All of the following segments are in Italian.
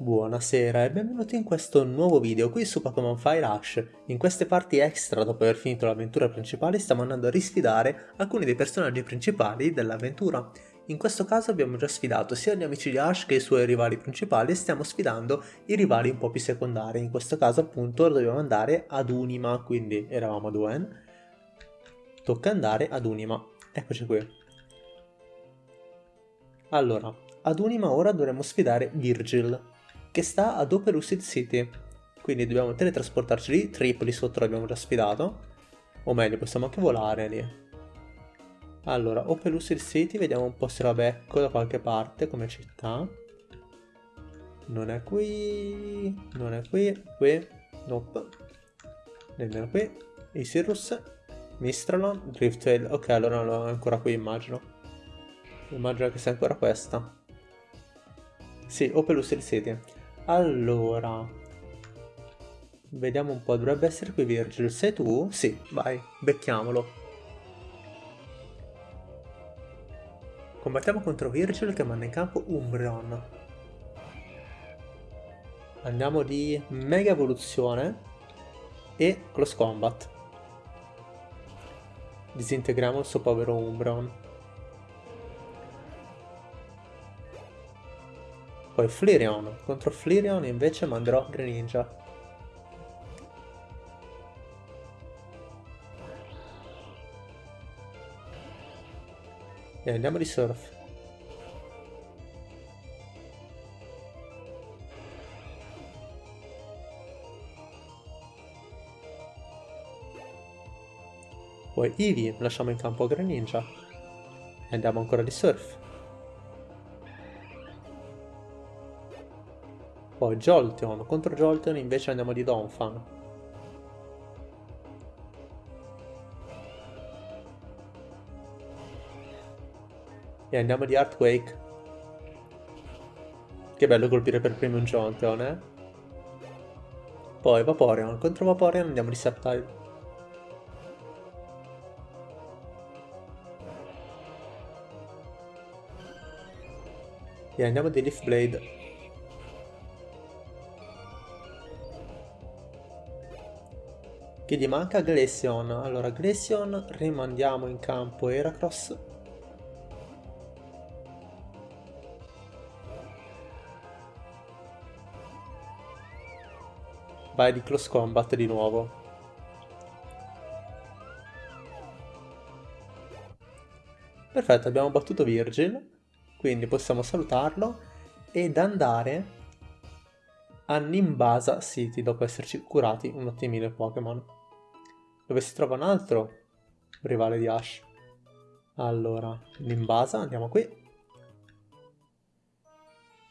Buonasera e benvenuti in questo nuovo video qui su Pokémon Fire Rush. In queste parti extra, dopo aver finito l'avventura principale, stiamo andando a risfidare alcuni dei personaggi principali dell'avventura. In questo caso abbiamo già sfidato sia gli amici di Ash che i suoi rivali principali e stiamo sfidando i rivali un po' più secondari. In questo caso appunto dobbiamo andare ad Unima, quindi eravamo a Duen. Tocca andare ad Unima. Eccoci qui. Allora, ad Unima ora dovremo sfidare Virgil, che sta ad Opelucid City. Quindi dobbiamo teletrasportarci lì, Tripoli sotto l'abbiamo già sfidato. O meglio, possiamo anche volare lì. Allora, Opelucid City, vediamo un po' se la becco da qualche parte come città. Non è qui, non è qui, qui, nope. Nemmeno qui. Isirus, Mistralon, Driftail. Ok, allora non è ancora qui immagino. Immagino che sia ancora questa. Sì, Opelus City. Allora. Vediamo un po', dovrebbe essere qui Virgil. Sei tu? Sì, vai, becchiamolo. Combattiamo contro Virgil che manda in campo Umbreon. Andiamo di Mega Evoluzione e Close Combat. Disintegriamo il suo povero Umbreon. Poi Flareon. Contro Flareon invece manderò Greninja. E andiamo di surf. Poi Eevee lasciamo in campo Greninja. E andiamo ancora di surf. Poi Jolteon, contro Jolteon invece andiamo di Donphan. E andiamo di Earthquake. Che bello colpire per primo un Jolteon, eh? Poi Vaporeon, contro Vaporeon andiamo di Sceptile. E andiamo di Leaf Blade. Che gli manca Glaceon. Allora, Glaceon rimandiamo in campo Heracross. Vai di close combat di nuovo. Perfetto, abbiamo battuto Virgil, quindi possiamo salutarlo ed andare a Nimbasa City dopo esserci curati un ottimile Pokémon dove si trova un altro rivale di Ash. Allora, Limbasa, andiamo qui.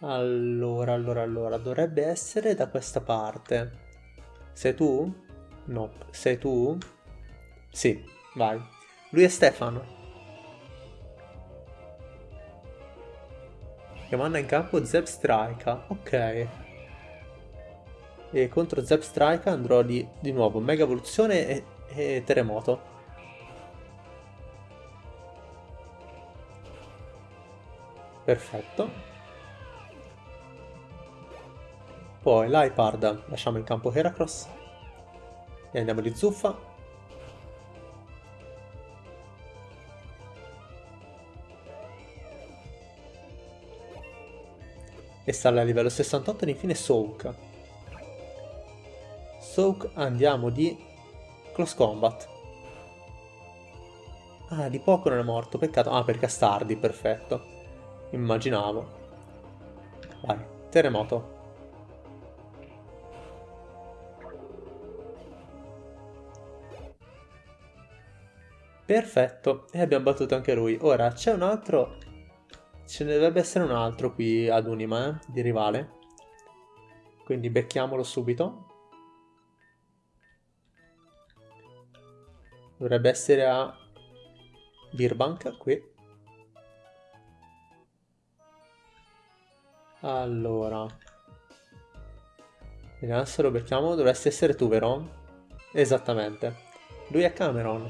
Allora, allora, allora, dovrebbe essere da questa parte. Sei tu? No, sei tu? Sì, vai. Lui è Stefano. Che manda in campo Zeb Strike. Ok. E contro Zeb Strike andrò di, di nuovo Mega Evoluzione e e terremoto. Perfetto. Poi l'Hypard lasciamo in campo Heracross. E andiamo di zuffa. E sale a livello 68 ed infine Soak. Soak andiamo di Close Combat. Ah, di poco non è morto, peccato. Ah, per Castardi, perfetto. Immaginavo. Vai, terremoto. Perfetto, e abbiamo battuto anche lui. Ora, c'è un altro... Ce ne dovrebbe essere un altro qui ad Unima, eh, di rivale. Quindi becchiamolo subito. Dovrebbe essere a Birbank, qui. Allora. Vediamo se lo becchiamo. Dovresti essere tu, vero? Esattamente. Lui è Cameron.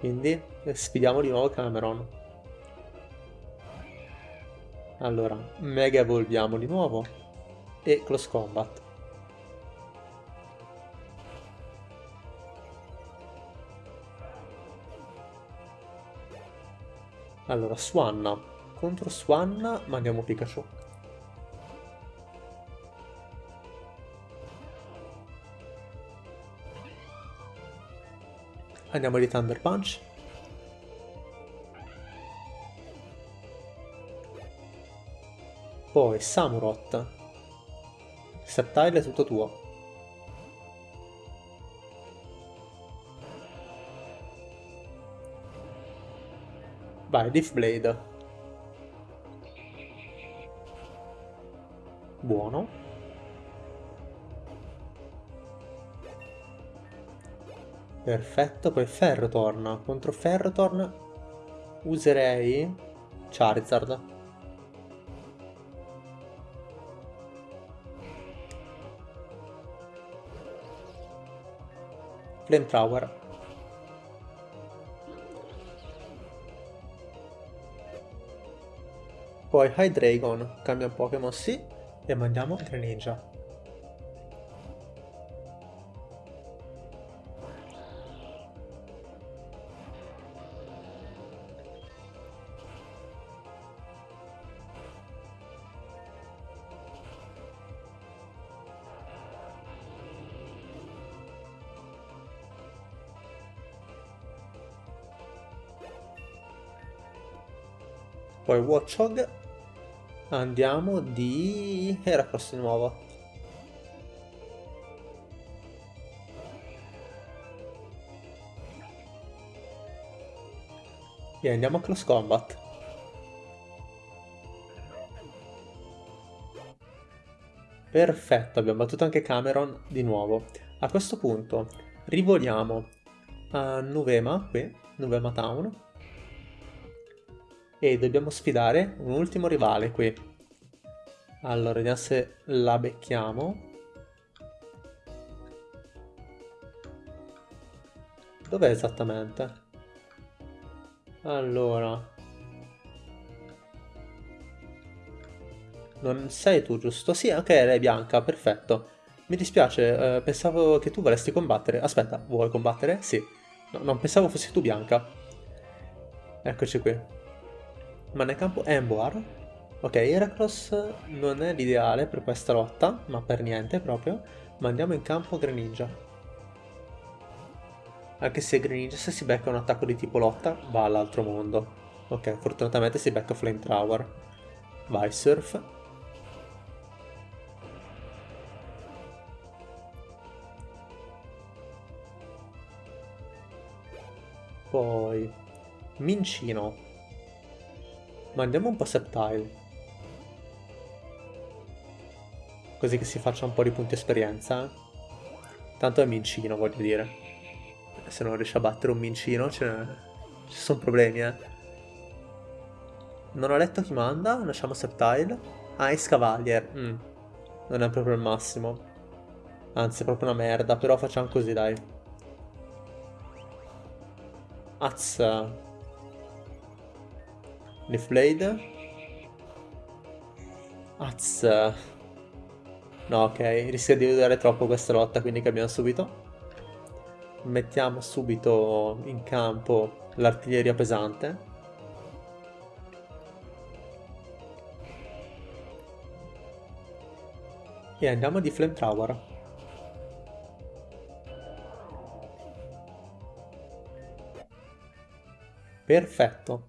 Quindi sfidiamo di nuovo Cameron. Allora, Mega evolviamo di nuovo e Close Combat. Allora, Swanna. Contro Swanna mandiamo Pikachu. Andiamo di Thunder Punch. Poi Samurott. Septile è tutto tuo. Vai, Leaf Blade. Buono. Perfetto, poi Ferrotorn. Contro Ferrotorn userei Charizard. Flamethrower. Poi Hydreigon, cambia un Pokémon sì, e mandiamo Greninja. Poi Watchog. Andiamo di Heracross di nuovo. E andiamo a Close Combat. Perfetto, abbiamo battuto anche Cameron di nuovo. A questo punto rivoliamo a Nuvema, qui, Nuvema Town, e dobbiamo sfidare un ultimo rivale qui. Allora, vediamo se la becchiamo. Dov'è esattamente? Allora... Non sei tu, giusto? Sì, ok, lei è bianca, perfetto. Mi dispiace, eh, pensavo che tu volessi combattere. Aspetta, vuoi combattere? Sì. No, non pensavo fossi tu bianca. Eccoci qui. Ma nel campo Emboar. Ok, Heracross non è l'ideale per questa lotta, ma per niente proprio. Ma andiamo in campo Greninja. Anche se Greninja se si becca un attacco di tipo lotta va all'altro mondo. Ok, fortunatamente si becca Flamethrower. Vai, Surf. Poi... Mincino. Mandiamo un po' Septile. Così che si faccia un po' di punti esperienza. Eh. Tanto è mincino, voglio dire. Se non riesce a battere un mincino, ci sono problemi, eh. Non ho letto chi manda, lasciamo Septile. Ah, Ice Cavalier. Mm. Non è proprio il massimo. Anzi, è proprio una merda, però facciamo così, dai. Azza. Leaf Blade. Az. No, ok, rischia di vedere troppo questa lotta, quindi cambiamo subito. Mettiamo subito in campo l'artiglieria pesante. E andiamo di Flamethrower. Perfetto.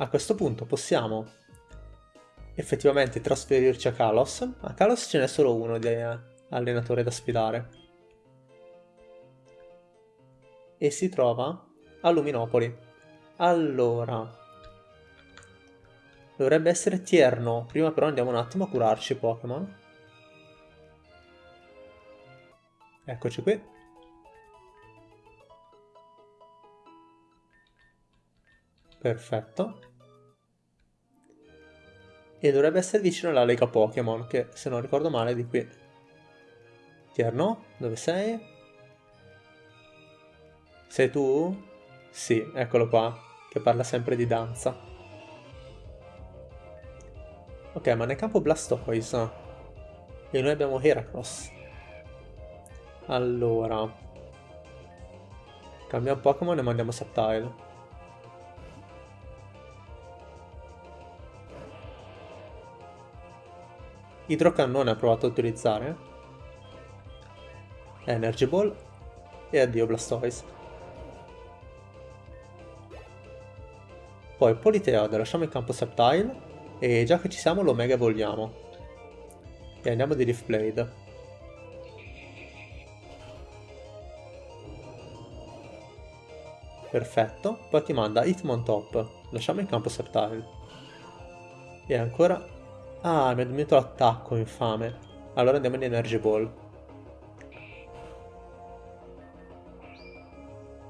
A questo punto possiamo effettivamente trasferirci a Kalos. A Kalos ce n'è solo uno di allenatore da sfidare. E si trova a Luminopoli. Allora... Dovrebbe essere Tierno. Prima però andiamo un attimo a curarci Pokémon. Eccoci qui. Perfetto. E dovrebbe essere vicino alla Lega Pokémon, che se non ricordo male è di qui. Tierno, dove sei? Sei tu? Sì, eccolo qua, che parla sempre di danza. Ok, ma nel campo Blastoise. E noi abbiamo Heracross. Allora. Cambiamo Pokémon e mandiamo Septile. Idrocannone ha provato a utilizzare. Energy Ball. E addio Blastoise. Poi Politeod, lasciamo in campo Septile. E già che ci siamo lo mega vogliamo. E andiamo di Leaf Blade. Perfetto. Poi ti manda Hitmontop. Lasciamo in campo Septile. E ancora... Ah, mi ha diminuito l'attacco, infame. Allora andiamo in Energy Ball.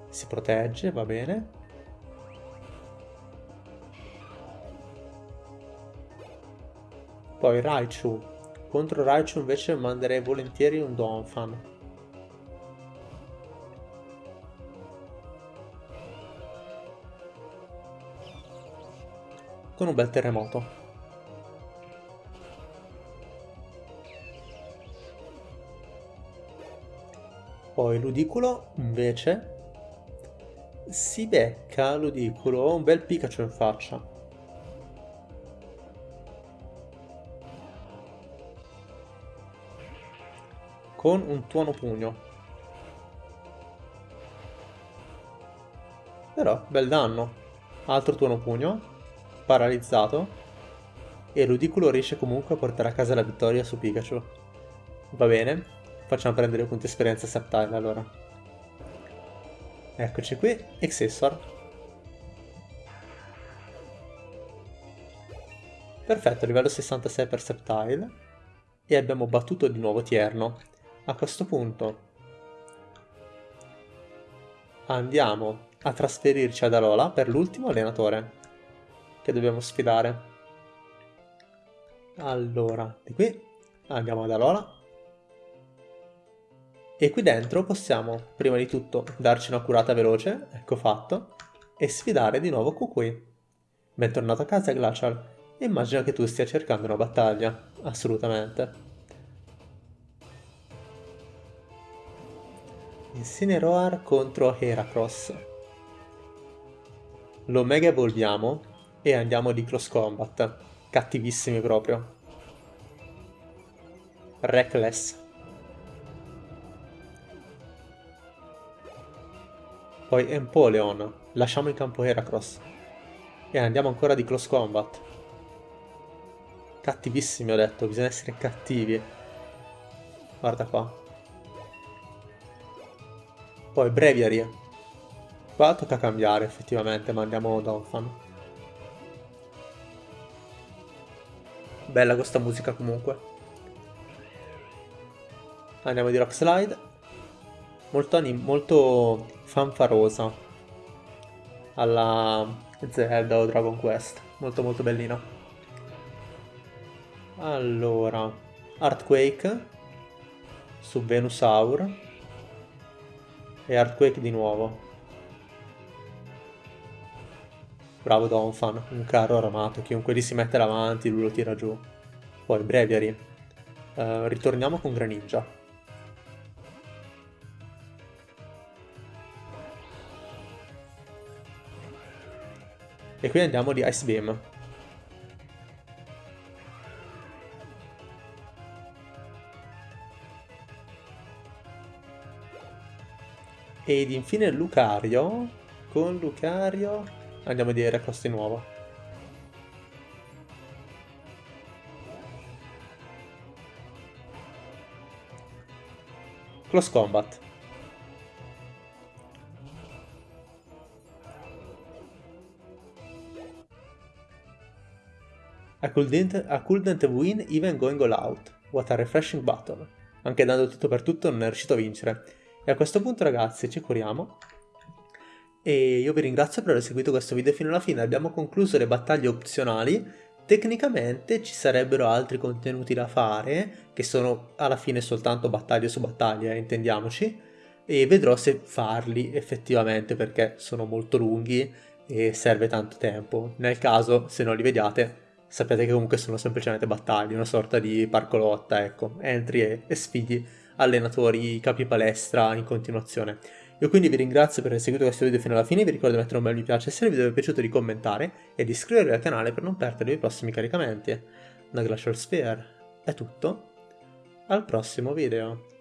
Si protegge, va bene. Poi Raichu. Contro Raichu invece manderei volentieri un Donphan. Con un bel terremoto. Poi Ludicolo invece si becca Ludicolo un bel Pikachu in faccia. con un tuono pugno. Però, bel danno. Altro tuono pugno, paralizzato, e Ludicolo riesce comunque a portare a casa la vittoria su Pikachu. Va bene, facciamo prendere punti esperienza Septile allora. Eccoci qui, Excessor. Perfetto, livello 66 per Septile. E abbiamo battuto di nuovo Tierno. A questo punto andiamo a trasferirci ad Alola per l'ultimo allenatore che dobbiamo sfidare. Allora, di qui andiamo ad Alola e qui dentro possiamo prima di tutto darci una curata veloce, ecco fatto, e sfidare di nuovo Kukui. Bentornato a casa Glacial, immagino che tu stia cercando una battaglia, assolutamente. Incineroar contro Heracross. Lo mega evolviamo e andiamo di cross combat. Cattivissimi proprio. Reckless. Poi Empoleon. Lasciamo in campo Heracross. E andiamo ancora di close combat. Cattivissimi ho detto, bisogna essere cattivi. Guarda qua. Poi Breviary. Qua tocca cambiare effettivamente, ma andiamo Donphan. Bella questa musica comunque. Andiamo di Rock Slide. Molto, molto fanfarosa. Alla Zelda o Dragon Quest. Molto molto bellina. Allora. Earthquake. Su Venusaur e Earthquake di nuovo. Bravo Donphan, un carro armato, chiunque gli si mette davanti lui lo tira giù. Poi Breviary. Uh, ritorniamo con Greninja. E qui andiamo di Ice Beam. Ed infine Lucario. Con Lucario andiamo a dire costi nuovo. Close Combat. I couldn't, I couldn't win even going all out. What a refreshing battle. Anche dando tutto per tutto non è riuscito a vincere. E a questo punto ragazzi ci curiamo. E io vi ringrazio per aver seguito questo video fino alla fine. Abbiamo concluso le battaglie opzionali. Tecnicamente ci sarebbero altri contenuti da fare, che sono alla fine soltanto battaglie su battaglie, eh, intendiamoci. E vedrò se farli effettivamente perché sono molto lunghi e serve tanto tempo. Nel caso, se non li vediate, sappiate che comunque sono semplicemente battaglie, una sorta di parco lotta, ecco, entri e, e sfidi allenatori, capi palestra in continuazione. Io quindi vi ringrazio per aver seguito questo video fino alla fine, vi ricordo di mettere un bel mi piace se il video vi è piaciuto di commentare e di iscrivervi al canale per non perdere i prossimi caricamenti. Da Glacial Sphere è tutto, al prossimo video.